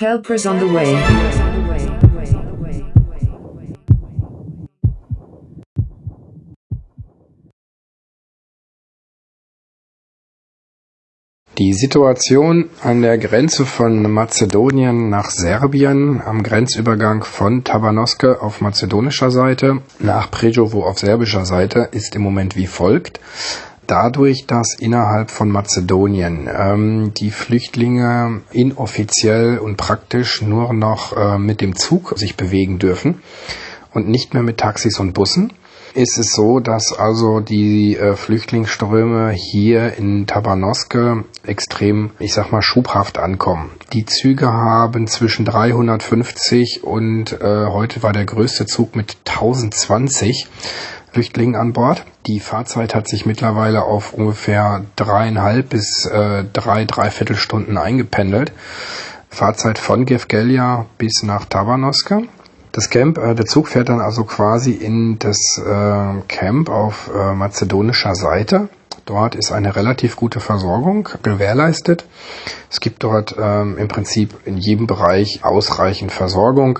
Helpers on the way. Die Situation an der Grenze von Mazedonien nach Serbien am Grenzübergang von Tabanoske auf mazedonischer Seite nach Prejovo auf serbischer Seite ist im Moment wie folgt. Dadurch, dass innerhalb von Mazedonien ähm, die Flüchtlinge inoffiziell und praktisch nur noch äh, mit dem Zug sich bewegen dürfen und nicht mehr mit Taxis und Bussen, ist es so, dass also die äh, Flüchtlingsströme hier in Tabanoske extrem, ich sag mal, schubhaft ankommen. Die Züge haben zwischen 350 und äh, heute war der größte Zug mit 1020 Flüchtlingen an Bord. Die Fahrzeit hat sich mittlerweile auf ungefähr dreieinhalb bis äh, drei, dreiviertel Stunden eingependelt. Fahrzeit von Gevgelia bis nach Tabanoske. Das Camp, äh, der Zug fährt dann also quasi in das äh, Camp auf äh, mazedonischer Seite. Dort ist eine relativ gute Versorgung gewährleistet. Es gibt dort ähm, im Prinzip in jedem Bereich ausreichend Versorgung,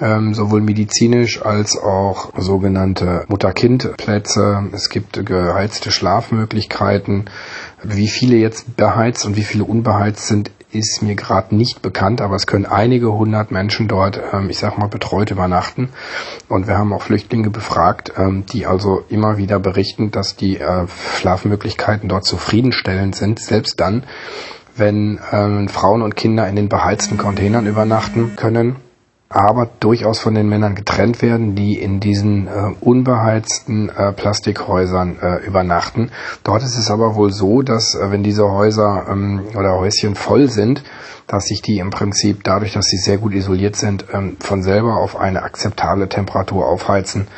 ähm, sowohl medizinisch als auch sogenannte Mutter-Kind-Plätze. Es gibt geheizte Schlafmöglichkeiten. Wie viele jetzt beheizt und wie viele unbeheizt sind, ist mir gerade nicht bekannt, aber es können einige hundert Menschen dort, ähm, ich sag mal, betreut übernachten. Und wir haben auch Flüchtlinge befragt, ähm, die also immer wieder berichten, dass die äh, Schlafmöglichkeiten dort zufriedenstellend sind, selbst dann, wenn ähm, Frauen und Kinder in den beheizten Containern übernachten können aber durchaus von den Männern getrennt werden, die in diesen äh, unbeheizten äh, Plastikhäusern äh, übernachten. Dort ist es aber wohl so, dass äh, wenn diese Häuser ähm, oder Häuschen voll sind, dass sich die im Prinzip dadurch, dass sie sehr gut isoliert sind, ähm, von selber auf eine akzeptable Temperatur aufheizen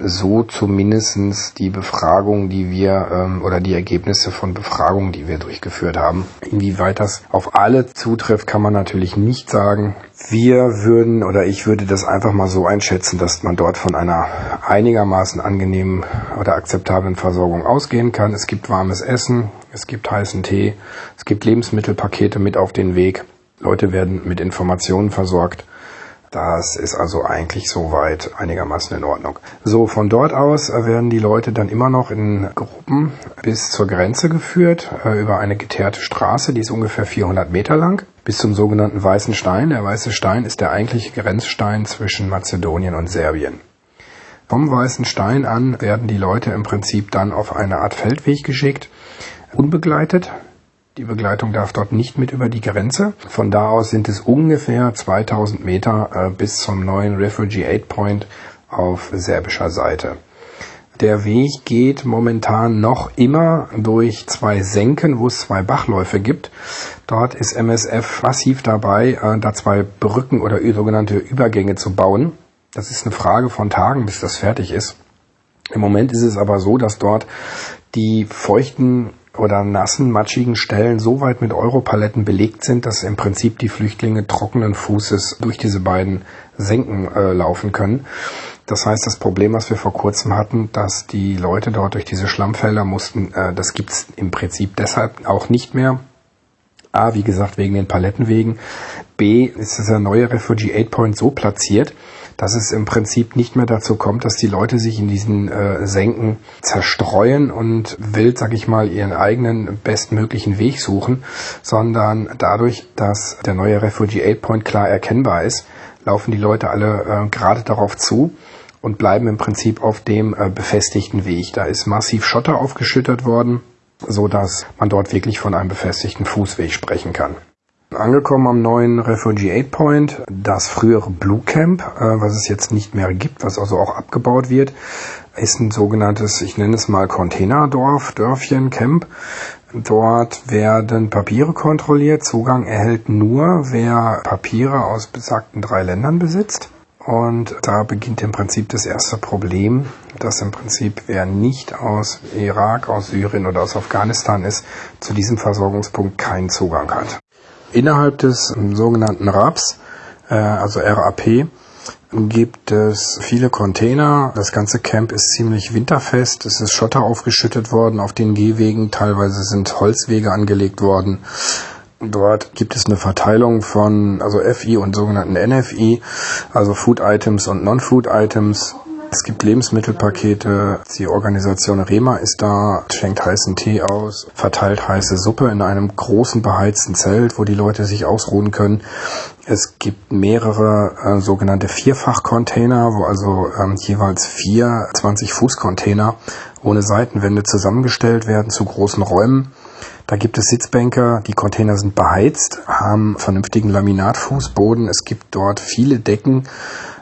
so zumindestens die Befragung, die wir ähm, oder die Ergebnisse von Befragungen, die wir durchgeführt haben. Inwieweit das auf alle zutrifft, kann man natürlich nicht sagen. Wir würden oder ich würde das einfach mal so einschätzen, dass man dort von einer einigermaßen angenehmen oder akzeptablen Versorgung ausgehen kann. Es gibt warmes Essen, es gibt heißen Tee, es gibt Lebensmittelpakete mit auf den Weg. Leute werden mit Informationen versorgt. Das ist also eigentlich soweit einigermaßen in Ordnung. So, von dort aus werden die Leute dann immer noch in Gruppen bis zur Grenze geführt, äh, über eine geteerte Straße, die ist ungefähr 400 Meter lang, bis zum sogenannten Weißen Stein. Der Weiße Stein ist der eigentliche Grenzstein zwischen Mazedonien und Serbien. Vom Weißen Stein an werden die Leute im Prinzip dann auf eine Art Feldweg geschickt, unbegleitet. Die Begleitung darf dort nicht mit über die Grenze. Von da aus sind es ungefähr 2000 Meter äh, bis zum neuen Refugee Aid Point auf serbischer Seite. Der Weg geht momentan noch immer durch zwei Senken, wo es zwei Bachläufe gibt. Dort ist MSF massiv dabei, äh, da zwei Brücken oder sogenannte Übergänge zu bauen. Das ist eine Frage von Tagen, bis das fertig ist. Im Moment ist es aber so, dass dort die feuchten oder nassen, matschigen Stellen so weit mit Europaletten belegt sind, dass im Prinzip die Flüchtlinge trockenen Fußes durch diese beiden Senken äh, laufen können. Das heißt, das Problem, was wir vor kurzem hatten, dass die Leute dort durch diese Schlammfelder mussten, äh, das gibt's im Prinzip deshalb auch nicht mehr. A, wie gesagt, wegen den Palettenwegen. B, ist dieser neue Refugee Aid Point so platziert, dass es im Prinzip nicht mehr dazu kommt, dass die Leute sich in diesen äh, Senken zerstreuen und wild, sag ich mal, ihren eigenen bestmöglichen Weg suchen, sondern dadurch, dass der neue Refugee Aid Point klar erkennbar ist, laufen die Leute alle äh, gerade darauf zu und bleiben im Prinzip auf dem äh, befestigten Weg. Da ist massiv Schotter aufgeschüttet worden, so dass man dort wirklich von einem befestigten Fußweg sprechen kann. Angekommen am neuen Refugee Aid Point, das frühere Blue Camp, äh, was es jetzt nicht mehr gibt, was also auch abgebaut wird, ist ein sogenanntes, ich nenne es mal Containerdorf, Dörfchen, Camp. Dort werden Papiere kontrolliert. Zugang erhält nur, wer Papiere aus besagten drei Ländern besitzt. Und da beginnt im Prinzip das erste Problem, dass im Prinzip wer nicht aus Irak, aus Syrien oder aus Afghanistan ist, zu diesem Versorgungspunkt keinen Zugang hat. Innerhalb des sogenannten RAPs, äh, also RAP, gibt es viele Container. Das ganze Camp ist ziemlich winterfest. Es ist Schotter aufgeschüttet worden auf den Gehwegen. Teilweise sind Holzwege angelegt worden. Dort gibt es eine Verteilung von also FI und sogenannten NFI, also Food Items und Non-Food Items. Es gibt Lebensmittelpakete. Die Organisation Rema ist da, schenkt heißen Tee aus, verteilt heiße Suppe in einem großen beheizten Zelt, wo die Leute sich ausruhen können. Es gibt mehrere äh, sogenannte Vierfach-Container, wo also ähm, jeweils vier 20-Fuß-Container ohne Seitenwände zusammengestellt werden zu großen Räumen. Da gibt es Sitzbänke, die Container sind beheizt, haben vernünftigen Laminatfußboden. Es gibt dort viele Decken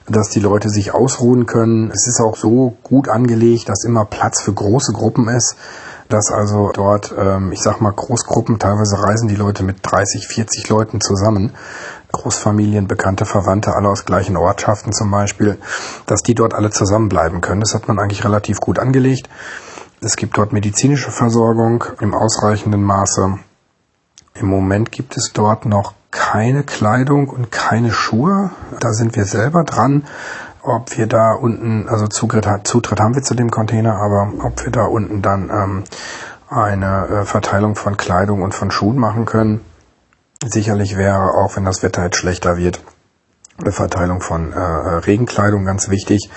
dass die Leute sich ausruhen können. Es ist auch so gut angelegt, dass immer Platz für große Gruppen ist, dass also dort, ähm, ich sag mal, Großgruppen, teilweise reisen die Leute mit 30, 40 Leuten zusammen. Großfamilien, bekannte Verwandte, alle aus gleichen Ortschaften zum Beispiel, dass die dort alle zusammenbleiben können. Das hat man eigentlich relativ gut angelegt. Es gibt dort medizinische Versorgung im ausreichenden Maße. Im Moment gibt es dort noch keine Kleidung und keine Schuhe. Da sind wir selber dran. Ob wir da unten, also Zutritt, Zutritt haben wir zu dem Container, aber ob wir da unten dann ähm, eine äh, Verteilung von Kleidung und von Schuhen machen können, sicherlich wäre, auch wenn das Wetter jetzt schlechter wird, Verteilung von äh, Regenkleidung ganz wichtig.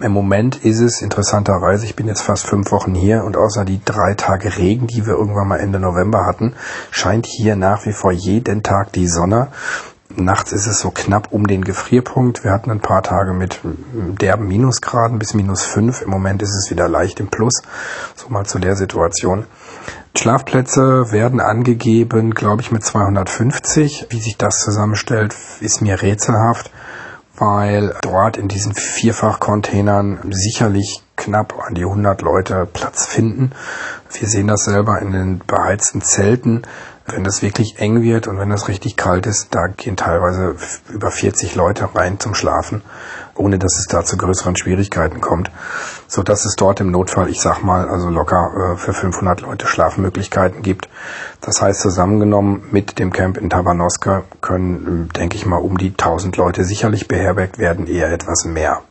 Im Moment ist es interessanterweise, ich bin jetzt fast fünf Wochen hier und außer die drei Tage Regen, die wir irgendwann mal Ende November hatten, scheint hier nach wie vor jeden Tag die Sonne. Nachts ist es so knapp um den Gefrierpunkt. Wir hatten ein paar Tage mit derben Minusgraden bis minus fünf. Im Moment ist es wieder leicht im Plus. So mal zu der Situation. Schlafplätze werden angegeben, glaube ich, mit 250. Wie sich das zusammenstellt, ist mir rätselhaft, weil dort in diesen Vierfach-Containern sicherlich knapp an die 100 Leute Platz finden. Wir sehen das selber in den beheizten Zelten. Wenn das wirklich eng wird und wenn das richtig kalt ist, da gehen teilweise über 40 Leute rein zum Schlafen ohne dass es da zu größeren Schwierigkeiten kommt, so dass es dort im Notfall, ich sag mal, also locker äh, für 500 Leute Schlafmöglichkeiten gibt. Das heißt, zusammengenommen mit dem Camp in Tabanoska können, denke ich mal, um die 1000 Leute sicherlich beherbergt werden, eher etwas mehr.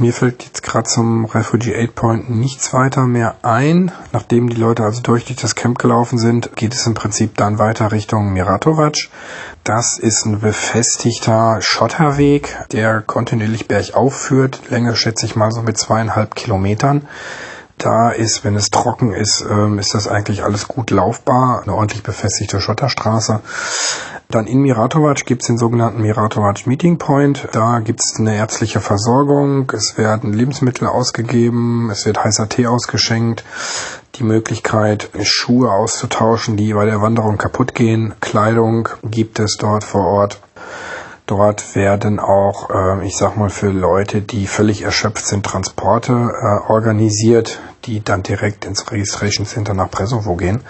Mir fällt jetzt gerade zum Refugee Aid Point nichts weiter mehr ein. Nachdem die Leute also durch, durch das Camp gelaufen sind, geht es im Prinzip dann weiter Richtung Miratovac. Das ist ein befestigter Schotterweg, der kontinuierlich bergauf führt. Länge schätze ich mal so mit zweieinhalb Kilometern. Da ist, wenn es trocken ist, ähm, ist das eigentlich alles gut laufbar. Eine ordentlich befestigte Schotterstraße. Dann in Miratovac gibt es den sogenannten Miratovac Meeting Point. Da gibt es eine ärztliche Versorgung, es werden Lebensmittel ausgegeben, es wird heißer Tee ausgeschenkt, die Möglichkeit, Schuhe auszutauschen, die bei der Wanderung kaputt gehen. Kleidung gibt es dort vor Ort. Dort werden auch, äh, ich sag mal, für Leute, die völlig erschöpft sind, Transporte äh, organisiert, die dann direkt ins Registration Center nach Presovo gehen.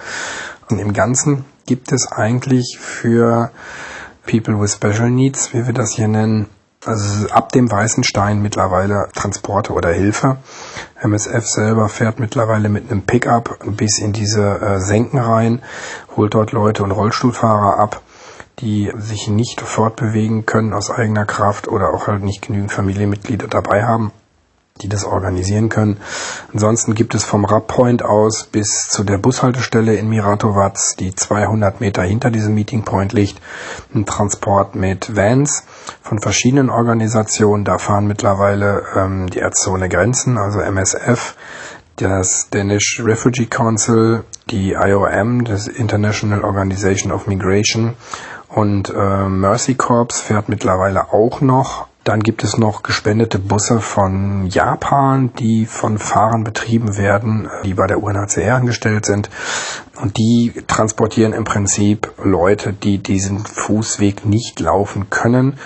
Und im Ganzen gibt es eigentlich für People with Special Needs, wie wir das hier nennen, also ab dem Weißen Stein mittlerweile Transporte oder Hilfe. MSF selber fährt mittlerweile mit einem Pickup bis in diese äh, Senken rein, holt dort Leute und Rollstuhlfahrer ab, die sich nicht fortbewegen können aus eigener Kraft oder auch halt nicht genügend Familienmitglieder dabei haben die das organisieren können. Ansonsten gibt es vom Rappoint aus bis zu der Bushaltestelle in Miratovac, die 200 Meter hinter diesem Meeting Point liegt, einen Transport mit Vans von verschiedenen Organisationen. Da fahren mittlerweile ähm, die Ärzte ohne Grenzen, also MSF, das Danish Refugee Council, die IOM, das International Organization of Migration und äh, Mercy Corps fährt mittlerweile auch noch dann gibt es noch gespendete Busse von Japan, die von Fahrern betrieben werden, die bei der UNHCR angestellt sind. Und die transportieren im Prinzip Leute, die diesen Fußweg nicht laufen können.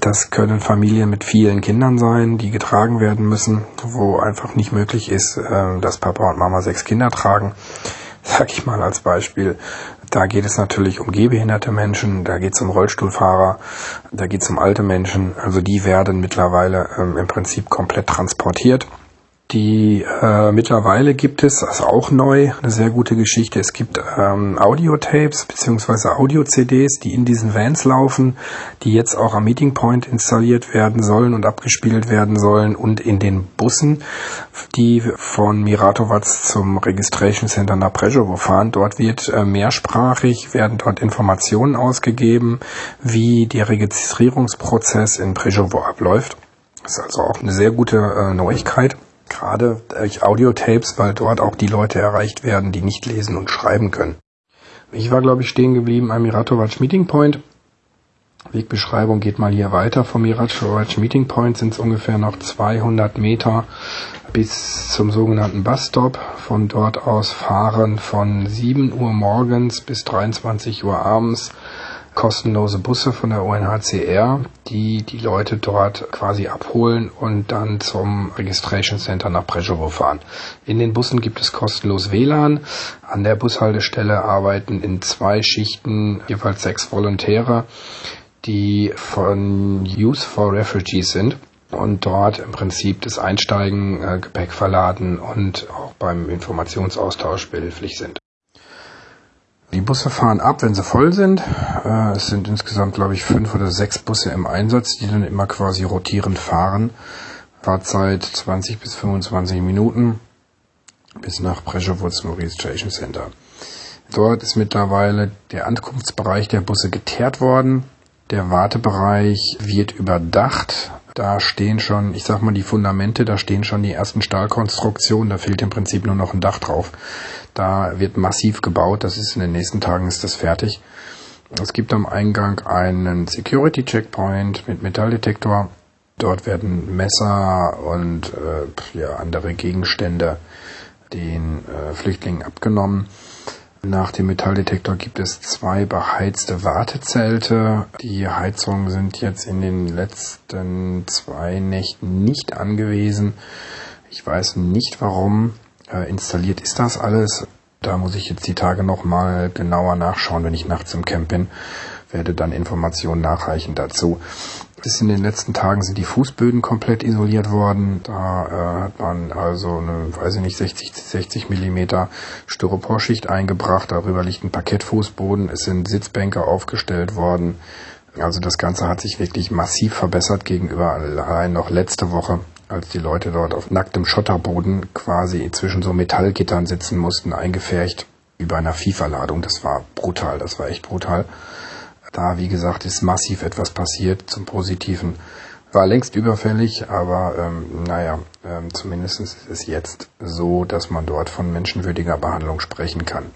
Das können Familien mit vielen Kindern sein, die getragen werden müssen, wo einfach nicht möglich ist, äh, dass Papa und Mama sechs Kinder tragen. Sag ich mal als Beispiel. Da geht es natürlich um gehbehinderte Menschen, da geht es um Rollstuhlfahrer, da geht es um alte Menschen. Also die werden mittlerweile ähm, im Prinzip komplett transportiert. Die äh, mittlerweile gibt es, das ist auch neu, eine sehr gute Geschichte. Es gibt ähm, Audiotapes bzw. Audio-CDs, die in diesen Vans laufen, die jetzt auch am Meeting Point installiert werden sollen und abgespielt werden sollen und in den Bussen, die von Miratovac zum Registration Center nach Prešovo fahren. Dort wird äh, mehrsprachig, werden dort Informationen ausgegeben, wie der Registrierungsprozess in Prešovo abläuft. Das ist also auch eine sehr gute äh, Neuigkeit gerade durch Audiotapes, weil dort auch die Leute erreicht werden, die nicht lesen und schreiben können. Ich war, glaube ich, stehen geblieben am Miratovac Meeting Point. Wegbeschreibung geht mal hier weiter. Vom Miratovac Meeting Point sind es ungefähr noch 200 Meter bis zum sogenannten Busstop. Von dort aus fahren von 7 Uhr morgens bis 23 Uhr abends kostenlose Busse von der UNHCR, die die Leute dort quasi abholen und dann zum Registration Center nach Prešovo fahren. In den Bussen gibt es kostenlos WLAN. An der Bushaltestelle arbeiten in zwei Schichten jeweils sechs Volontäre, die von Youth for Refugees sind und dort im Prinzip das Einsteigen, äh, Gepäck verladen und auch beim Informationsaustausch behilflich sind. Die Busse fahren ab, wenn sie voll sind. Äh, es sind insgesamt, glaube ich, fünf oder sechs Busse im Einsatz, die dann immer quasi rotierend fahren. Fahrzeit 20 bis 25 Minuten bis nach Prešovo zum Registration Center. Dort ist mittlerweile der Ankunftsbereich der Busse geteert worden. Der Wartebereich wird überdacht. Da stehen schon, ich sag mal, die Fundamente, da stehen schon die ersten Stahlkonstruktionen, da fehlt im Prinzip nur noch ein Dach drauf. Da wird massiv gebaut, das ist in den nächsten Tagen ist das fertig. Es gibt am Eingang einen Security Checkpoint mit Metalldetektor. Dort werden Messer und äh, ja, andere Gegenstände den äh, Flüchtlingen abgenommen. Nach dem Metalldetektor gibt es zwei beheizte Wartezelte. Die Heizungen sind jetzt in den letzten zwei Nächten nicht angewiesen. Ich weiß nicht warum. Äh, installiert ist das alles. Da muss ich jetzt die Tage nochmal genauer nachschauen, wenn ich nachts im Camp bin. Werde dann Informationen nachreichen dazu. Bis in den letzten Tagen sind die Fußböden komplett isoliert worden. Da äh, hat man also eine, weiß ich nicht, 60, 60 Millimeter Styroporschicht eingebracht. Darüber liegt ein Parkettfußboden. Es sind Sitzbänke aufgestellt worden. Also das Ganze hat sich wirklich massiv verbessert gegenüber allein noch letzte Woche, als die Leute dort auf nacktem Schotterboden quasi zwischen so Metallgittern sitzen mussten, eingefärcht über einer FIFA-Ladung. Das war brutal, das war echt brutal. Da, wie gesagt, ist massiv etwas passiert zum Positiven. War längst überfällig, aber ähm, naja, ähm, zumindest ist es jetzt so, dass man dort von menschenwürdiger Behandlung sprechen kann.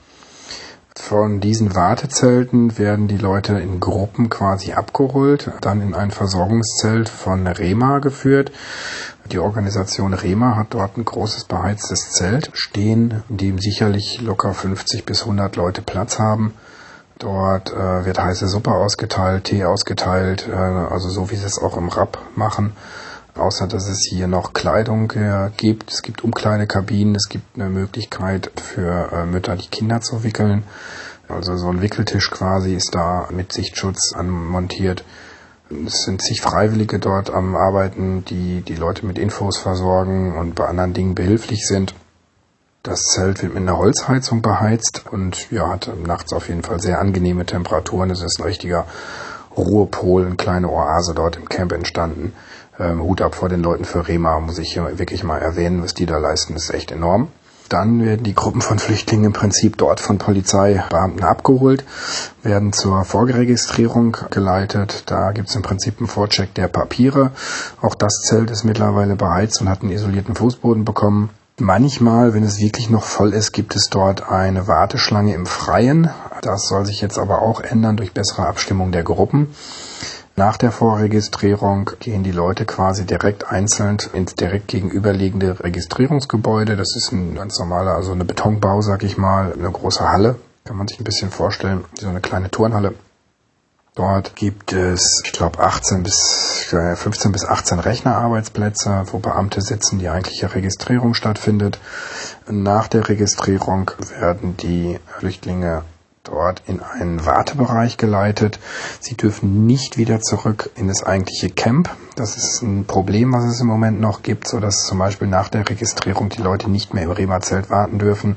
Von diesen Wartezelten werden die Leute in Gruppen quasi abgeholt, dann in ein Versorgungszelt von Rema geführt. Die Organisation Rema hat dort ein großes beheiztes Zelt stehen, in dem sicherlich locker 50 bis 100 Leute Platz haben. Dort äh, wird heiße Suppe ausgeteilt, Tee ausgeteilt, äh, also so wie sie es auch im Rap machen. Außer dass es hier noch Kleidung äh, gibt. Es gibt Umkleidekabinen, es gibt eine Möglichkeit für äh, Mütter, die Kinder zu wickeln. Also so ein Wickeltisch quasi ist da mit Sichtschutz anmontiert. Es sind zig Freiwillige dort am Arbeiten, die die Leute mit Infos versorgen und bei anderen Dingen behilflich sind. Das Zelt wird mit einer Holzheizung beheizt und ja, hat nachts auf jeden Fall sehr angenehme Temperaturen. Es ist ein richtiger Ruhepol, eine kleine Oase dort im Camp entstanden. Ähm, Hut ab vor den Leuten für Rema, muss ich hier wirklich mal erwähnen, was die da leisten, ist echt enorm. Dann werden die Gruppen von Flüchtlingen im Prinzip dort von Polizeibeamten abgeholt, werden zur Vorgeregistrierung geleitet. Da gibt es im Prinzip einen Vorcheck der Papiere. Auch das Zelt ist mittlerweile beheizt und hat einen isolierten Fußboden bekommen. Manchmal, wenn es wirklich noch voll ist, gibt es dort eine Warteschlange im Freien. Das soll sich jetzt aber auch ändern durch bessere Abstimmung der Gruppen. Nach der Vorregistrierung gehen die Leute quasi direkt einzeln ins direkt gegenüberliegende Registrierungsgebäude. Das ist ein ganz normaler, also eine Betonbau, sag ich mal, eine große Halle. Kann man sich ein bisschen vorstellen, so eine kleine Turnhalle. Dort gibt es, ich glaube, 18 bis 15 bis 18 Rechnerarbeitsplätze, wo Beamte sitzen, die eigentliche Registrierung stattfindet. Nach der Registrierung werden die Flüchtlinge dort in einen Wartebereich geleitet. Sie dürfen nicht wieder zurück in das eigentliche Camp. Das ist ein Problem, was es im Moment noch gibt, so dass zum Beispiel nach der Registrierung die Leute nicht mehr im Rema-Zelt warten dürfen.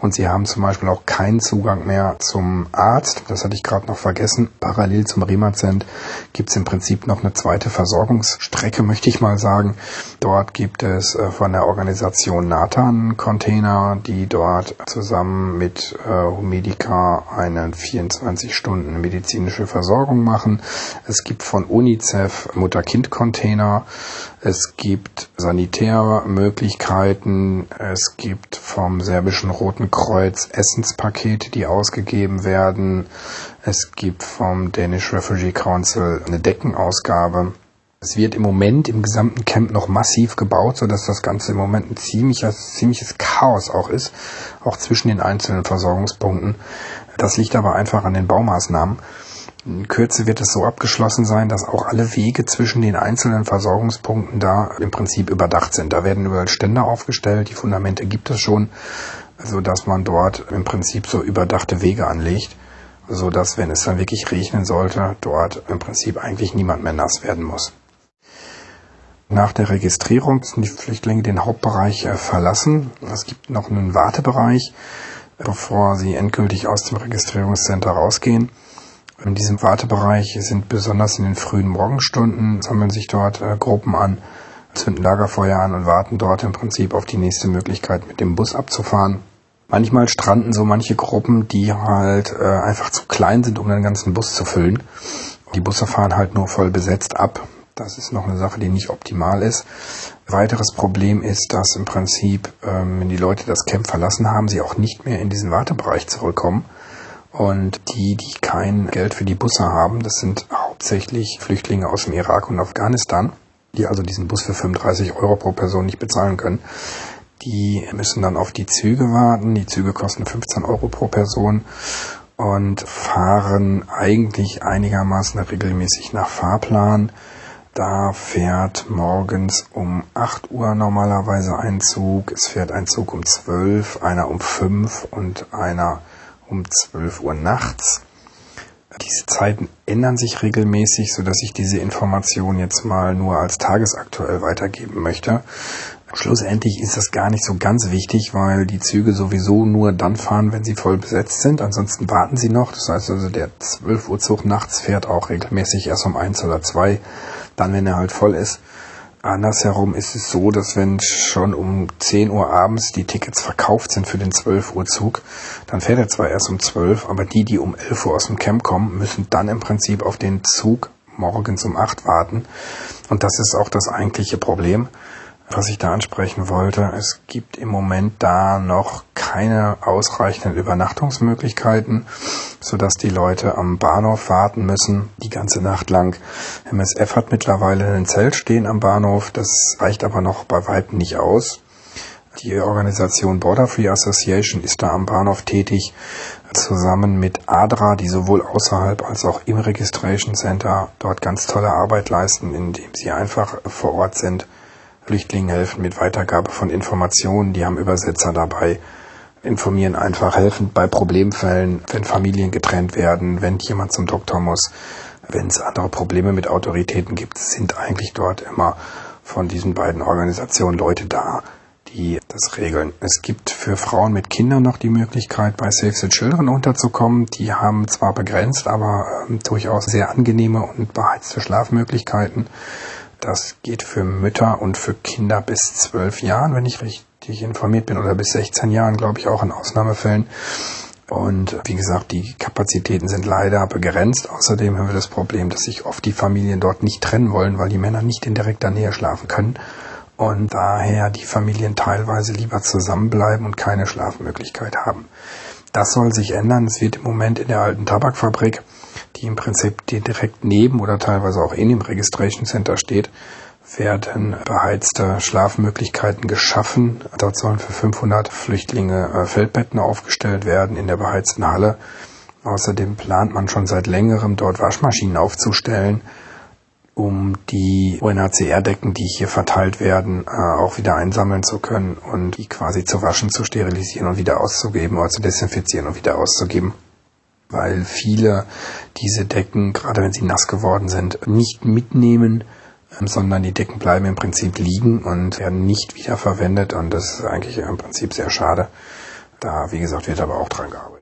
Und sie haben zum Beispiel auch keinen Zugang mehr zum Arzt. Das hatte ich gerade noch vergessen. Parallel zum Rema-Zelt gibt es im Prinzip noch eine zweite Versorgungsstrecke, möchte ich mal sagen. Dort gibt es äh, von der Organisation Nathan Container, die dort zusammen mit äh, Humedica eine 24 Stunden medizinische Versorgung machen. Es gibt von UNICEF Mutter-Kind-Container. Es gibt Sanitärmöglichkeiten. Es gibt vom serbischen Roten Kreuz Essenspakete, die ausgegeben werden. Es gibt vom Danish Refugee Council eine Deckenausgabe. Es wird im Moment im gesamten Camp noch massiv gebaut, sodass das Ganze im Moment ein ziemliches, ziemliches Chaos auch ist, auch zwischen den einzelnen Versorgungspunkten. Das liegt aber einfach an den Baumaßnahmen. In Kürze wird es so abgeschlossen sein, dass auch alle Wege zwischen den einzelnen Versorgungspunkten da im Prinzip überdacht sind. Da werden überall Ständer aufgestellt, die Fundamente gibt es schon, so dass man dort im Prinzip so überdachte Wege anlegt, so dass, wenn es dann wirklich regnen sollte, dort im Prinzip eigentlich niemand mehr nass werden muss. Nach der Registrierung müssen die Flüchtlinge den Hauptbereich äh, verlassen. Es gibt noch einen Wartebereich, bevor sie endgültig aus dem Registrierungscenter rausgehen. In diesem Wartebereich sind besonders in den frühen Morgenstunden, sammeln sich dort äh, Gruppen an, zünden Lagerfeuer an und warten dort im Prinzip auf die nächste Möglichkeit, mit dem Bus abzufahren. Manchmal stranden so manche Gruppen, die halt äh, einfach zu klein sind, um den ganzen Bus zu füllen. Die Busse fahren halt nur voll besetzt ab. Das ist noch eine Sache, die nicht optimal ist. Weiteres Problem ist, dass im Prinzip, ähm, wenn die Leute das Camp verlassen haben, sie auch nicht mehr in diesen Wartebereich zurückkommen. Und die, die kein Geld für die Busse haben, das sind hauptsächlich Flüchtlinge aus dem Irak und Afghanistan, die also diesen Bus für 35 Euro pro Person nicht bezahlen können. Die müssen dann auf die Züge warten. Die Züge kosten 15 Euro pro Person und fahren eigentlich einigermaßen regelmäßig nach Fahrplan. Da fährt morgens um 8 Uhr normalerweise ein Zug. Es fährt ein Zug um 12, einer um 5 und einer um 12 Uhr nachts. Diese Zeiten ändern sich regelmäßig, so dass ich diese Information jetzt mal nur als tagesaktuell weitergeben möchte. Schlussendlich ist das gar nicht so ganz wichtig, weil die Züge sowieso nur dann fahren, wenn sie voll besetzt sind. Ansonsten warten sie noch. Das heißt also, der 12 Uhr Zug nachts fährt auch regelmäßig erst um eins oder zwei dann, wenn er halt voll ist. Andersherum ist es so, dass wenn schon um 10 Uhr abends die Tickets verkauft sind für den 12 Uhr Zug, dann fährt er zwar erst um 12, aber die, die um 11 Uhr aus dem Camp kommen, müssen dann im Prinzip auf den Zug morgens um 8 warten. Und das ist auch das eigentliche Problem was ich da ansprechen wollte. Es gibt im Moment da noch keine ausreichenden Übernachtungsmöglichkeiten, sodass die Leute am Bahnhof warten müssen, die ganze Nacht lang. MSF hat mittlerweile ein Zelt stehen am Bahnhof, das reicht aber noch bei weitem nicht aus. Die Organisation Border Free Association ist da am Bahnhof tätig, zusammen mit ADRA, die sowohl außerhalb als auch im Registration Center dort ganz tolle Arbeit leisten, indem sie einfach vor Ort sind Flüchtlingen helfen mit Weitergabe von Informationen, die haben Übersetzer dabei, informieren einfach, helfen bei Problemfällen, wenn Familien getrennt werden, wenn jemand zum Doktor muss, wenn es andere Probleme mit Autoritäten gibt, sind eigentlich dort immer von diesen beiden Organisationen Leute da, die das regeln. Es gibt für Frauen mit Kindern noch die Möglichkeit, bei Save the Children unterzukommen. Die haben zwar begrenzt, aber äh, durchaus sehr angenehme und beheizte Schlafmöglichkeiten. Das geht für Mütter und für Kinder bis zwölf Jahren, wenn ich richtig informiert bin, oder bis 16 Jahren, glaube ich, auch in Ausnahmefällen. Und wie gesagt, die Kapazitäten sind leider begrenzt. Außerdem haben wir das Problem, dass sich oft die Familien dort nicht trennen wollen, weil die Männer nicht in direkter Nähe schlafen können. Und daher die Familien teilweise lieber zusammenbleiben und keine Schlafmöglichkeit haben. Das soll sich ändern. Es wird im Moment in der alten Tabakfabrik im Prinzip direkt neben oder teilweise auch in dem Registration Center steht, werden beheizte Schlafmöglichkeiten geschaffen. Dort sollen für 500 Flüchtlinge äh, Feldbetten aufgestellt werden in der beheizten Halle. Außerdem plant man schon seit längerem dort Waschmaschinen aufzustellen, um die UNHCR-Decken, die hier verteilt werden, äh, auch wieder einsammeln zu können und die quasi zu waschen, zu sterilisieren und wieder auszugeben oder zu desinfizieren und wieder auszugeben. Weil viele diese Decken, gerade wenn sie nass geworden sind, nicht mitnehmen, ähm, sondern die Decken bleiben im Prinzip liegen und werden nicht wiederverwendet und das ist eigentlich im Prinzip sehr schade. Da, wie gesagt, wird aber auch dran gearbeitet.